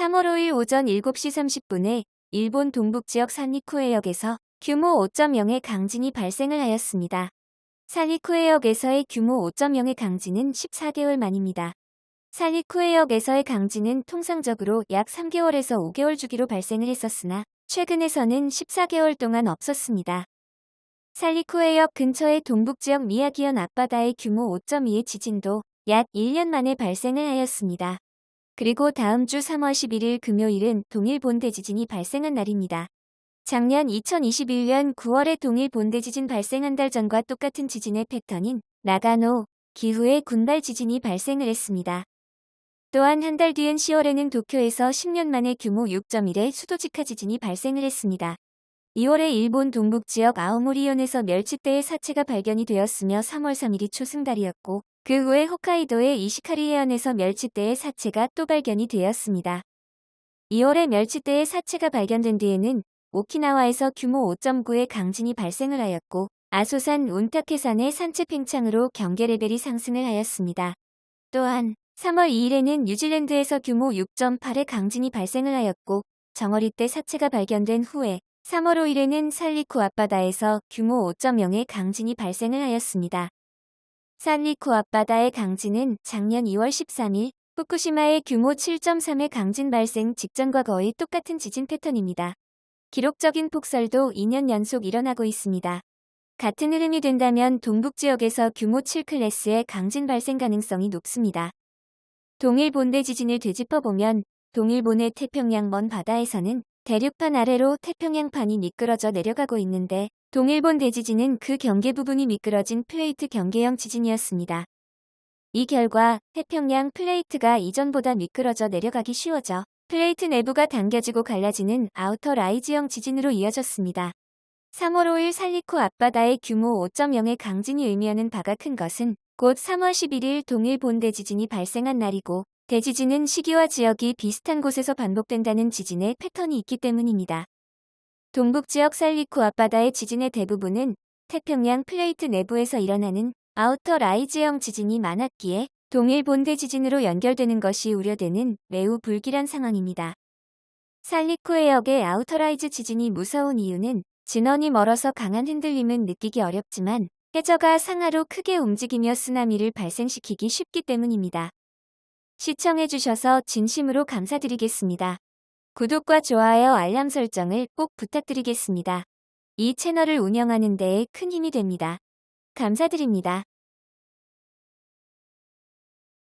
3월 5일 오전 7시 30분에 일본 동북지역 산리쿠해역에서 규모 5.0의 강진이 발생을 하였습니다. 산리쿠해역에서의 규모 5.0의 강진은 14개월 만입니다. 산리쿠해역에서의 강진은 통상적으로 약 3개월에서 5개월 주기로 발생을 했었으나 최근에서는 14개월 동안 없었습니다. 살리쿠해역 근처의 동북지역 미야기현 앞바다의 규모 5.2의 지진도 약 1년 만에 발생을 하였습니다. 그리고 다음 주 3월 11일 금요일은 동일 본대 지진이 발생한 날입니다. 작년 2021년 9월에 동일 본대 지진 발생한 달 전과 똑같은 지진의 패턴인 나가노, 기후의 군발 지진이 발생을 했습니다. 또한 한 달 뒤인 10월에는 도쿄에서 10년 만에 규모 6.1의 수도직하 지진이 발생을 했습니다. 2월에 일본 동북지역 아오모리현에서 멸치대의 사체가 발견이 되었으며 3월 3일이 초승달이었고 그 후에 홋카이도의 이시카리 해안에서 멸치대의 사체가 또 발견이 되었습니다. 2월에 멸치대의 사체가 발견된 뒤에는 오키나와에서 규모 5.9의 강진이 발생을 하였고 아소산 운타케산의 산체 팽창으로 경계 레벨이 상승을 하였습니다. 또한 3월 2일에는 뉴질랜드에서 규모 6.8의 강진이 발생을 하였고 정어리 때 사체가 발견된 후에 3월 5일에는 살리쿠 앞바다에서 규모 5.0의 강진이 발생을 하였습니다. 산리쿠 앞바다의 강진은 작년 2월 13일 후쿠시마의 규모 7.3의 강진 발생 직전과 거의 똑같은 지진 패턴입니다. 기록적인 폭설도 2년 연속 일어나고 있습니다. 같은 흐름이 된다면 동북 지역에서 규모 7 클래스의 강진 발생 가능성이 높습니다. 동일 본대 지진을 되짚어보면 동일본의 태평양 먼 바다에서는 대륙판 아래로 태평양판이 미끄러져 내려가고 있는데 동일본 대지진은 그 경계 부분이 미끄러진 플레이트 경계형 지진이었습니다. 이 결과 태평양 플레이트가 이전보다 미끄러져 내려가기 쉬워져 플레이트 내부가 당겨지고 갈라지는 outer rise형 지진으로 이어졌습니다. 3월 5일 산리쿠 앞바다의 규모 5.0의 강진이 의미하는 바가 큰 것은 곧 3월 11일 동일본 대지진이 발생한 날이고 대지진은 시기와 지역이 비슷한 곳에서 반복된다는 지진의 패턴이 있기 때문입니다. 동북지역 산리쿠 앞바다의 지진의 대부분은 태평양 플레이트 내부에서 일어나는 outer rise형 지진이 많았기에 동일본 대지진으로 연결되는 것이 우려되는 매우 불길한 상황입니다. 산리쿠 해역의 outer rise 지진이 무서운 이유는 진원이 멀어서 강한 흔들림은 느끼기 어렵지만 해저가 상하로 크게 움직이며 쓰나미를 발생시키기 쉽기 때문입니다. 시청해주셔서 진심으로 감사드리겠습니다. 구독과 좋아요 알람 설정을 꼭 부탁드리겠습니다. 이 채널을 운영하는 데에 큰 힘이 됩니다. 감사드립니다.